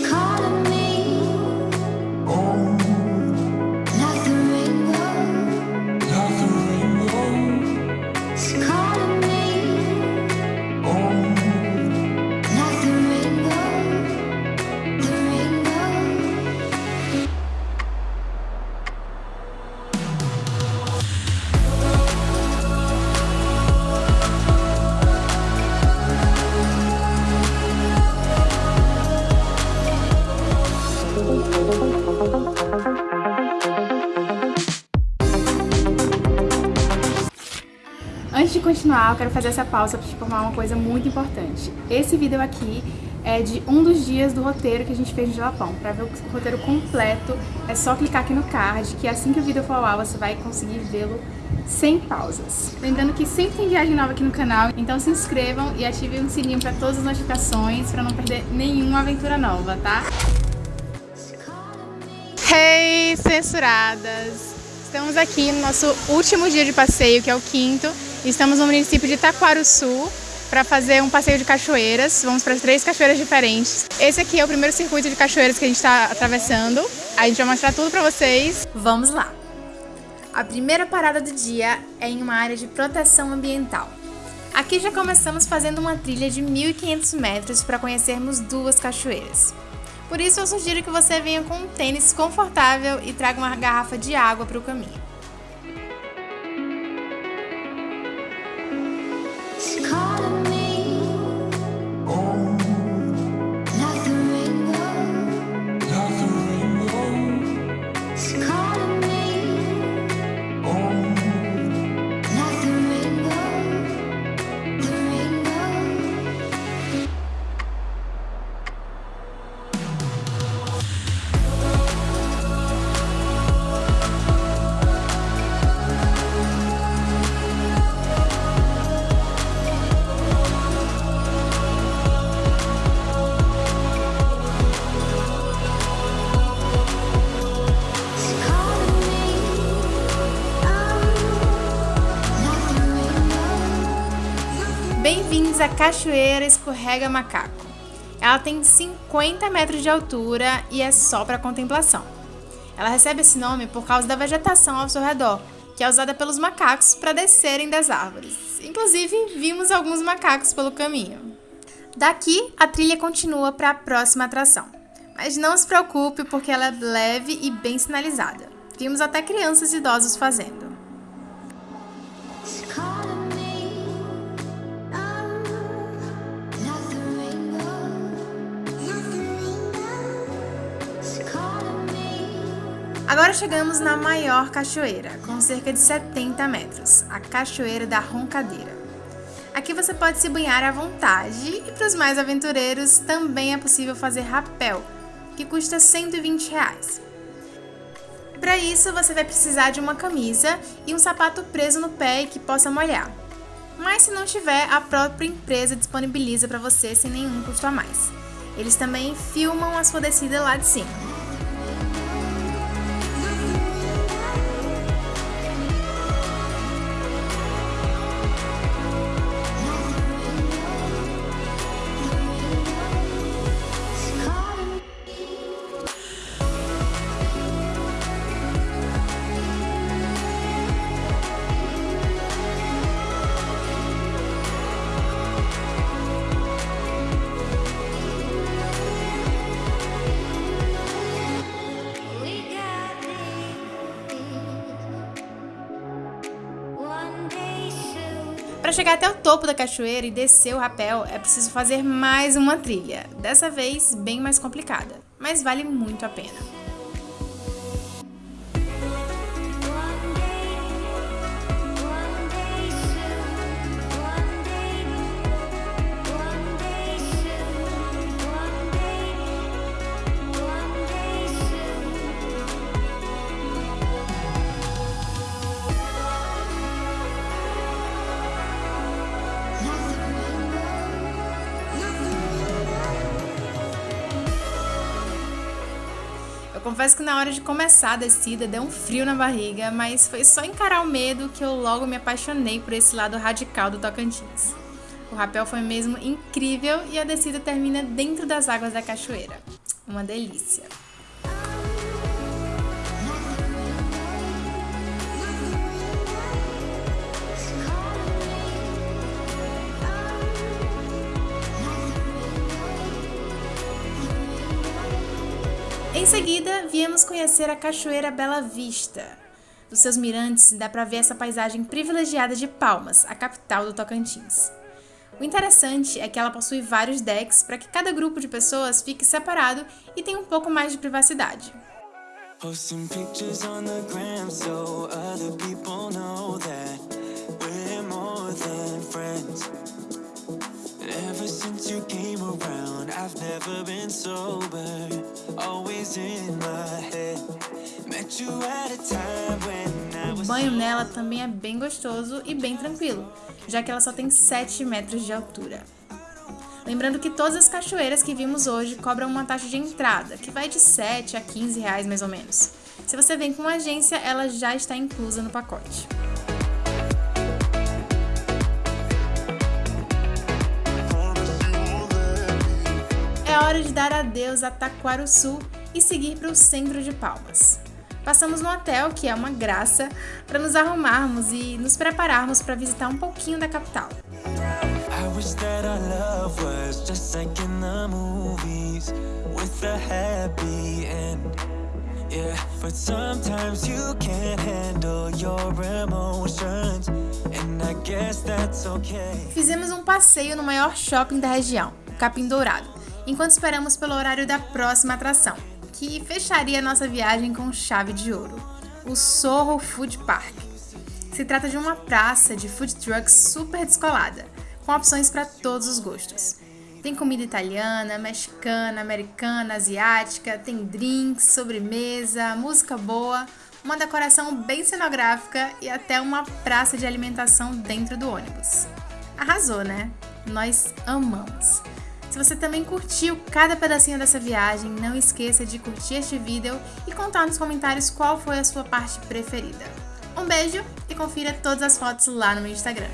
calling continuar, eu quero fazer essa pausa para te informar uma coisa muito importante. Esse vídeo aqui é de um dos dias do roteiro que a gente fez no Jalapão. Para ver o roteiro completo, é só clicar aqui no card, que assim que o vídeo for ao ar, você vai conseguir vê-lo sem pausas. Lembrando que sempre tem viagem nova aqui no canal, então se inscrevam e ativem o sininho para todas as notificações, para não perder nenhuma aventura nova, tá? Hey, censuradas! Estamos aqui no nosso último dia de passeio, que é o quinto. Estamos no município de Itaquaruçu para fazer um passeio de cachoeiras. Vamos para três cachoeiras diferentes. Esse aqui é o primeiro circuito de cachoeiras que a gente está atravessando. A gente vai mostrar tudo para vocês. Vamos lá! A primeira parada do dia é em uma área de proteção ambiental. Aqui já começamos fazendo uma trilha de 1.500 metros para conhecermos duas cachoeiras. Por isso eu sugiro que você venha com um tênis confortável e traga uma garrafa de água para o caminho. Cachoeira Escorrega Macaco. Ela tem 50 metros de altura e é só para contemplação. Ela recebe esse nome por causa da vegetação ao seu redor, que é usada pelos macacos para descerem das árvores. Inclusive, vimos alguns macacos pelo caminho. Daqui, a trilha continua para a próxima atração. Mas não se preocupe, porque ela é leve e bem sinalizada. Vimos até crianças e idosos fazendo. Agora chegamos na maior cachoeira, com cerca de 70 metros, a Cachoeira da Roncadeira. Aqui você pode se banhar à vontade e para os mais aventureiros também é possível fazer rapel, que custa 120 reais. Para isso você vai precisar de uma camisa e um sapato preso no pé e que possa molhar. Mas se não tiver, a própria empresa disponibiliza para você sem nenhum custo a mais. Eles também filmam a sua descida lá de cima. Chegar até o topo da cachoeira e descer o rapel, é preciso fazer mais uma trilha, dessa vez bem mais complicada, mas vale muito a pena. Eu confesso que na hora de começar a descida deu um frio na barriga, mas foi só encarar o medo que eu logo me apaixonei por esse lado radical do Tocantins. O rapel foi mesmo incrível e a descida termina dentro das águas da cachoeira. uma delícia. Em seguida, viemos conhecer a Cachoeira Bela Vista. Dos seus mirantes dá para ver essa paisagem privilegiada de Palmas, a capital do Tocantins. O interessante é que ela possui vários decks para que cada grupo de pessoas fique separado e tenha um pouco mais de privacidade. Ever since you came around, I've never been sober, always in my head. Met you at a time when I was. O banho nela também é bem gostoso e bem tranquilo, já que ela só tem 7 metros de altura. Lembrando que todas as cachoeiras que vimos hoje cobram uma taxa de entrada, que vai de 7 a 15 reais mais ou menos. Se você vem com uma agência, ela já está inclusa no pacote. Hora de dar adeus a Taquaruçu e seguir para o centro de Palmas. Passamos no hotel, que é uma graça, para nos arrumarmos e nos prepararmos para visitar um pouquinho da capital. Yeah, but sometimes you can't handle your emotions, and I guess that's okay. Fizemos um passeio no maior shopping da região, o Capim Dourado, enquanto esperamos pelo horário da próxima atração, que fecharia nossa viagem com chave de ouro, o Sorro Food Park. Se trata de uma praça de food trucks super descolada com opções para todos os gostos. Tem comida italiana, mexicana, americana, asiática, tem drinks, sobremesa, música boa, uma decoração bem cenográfica e até uma praça de alimentação dentro do ônibus. Arrasou, né? Nós amamos! Se você também curtiu cada pedacinho dessa viagem, não esqueça de curtir este vídeo e contar nos comentários qual foi a sua parte preferida. Um beijo e confira todas as fotos lá no meu Instagram.